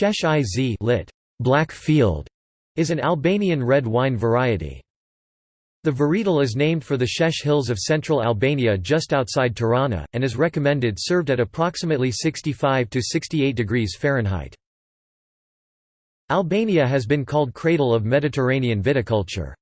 Shesh i Zi lit. Black Field is an Albanian red wine variety. The varietal is named for the Shesh Hills of central Albania just outside Tirana, and is recommended served at approximately 65 to 68 degrees Fahrenheit. Albania has been called cradle of Mediterranean viticulture.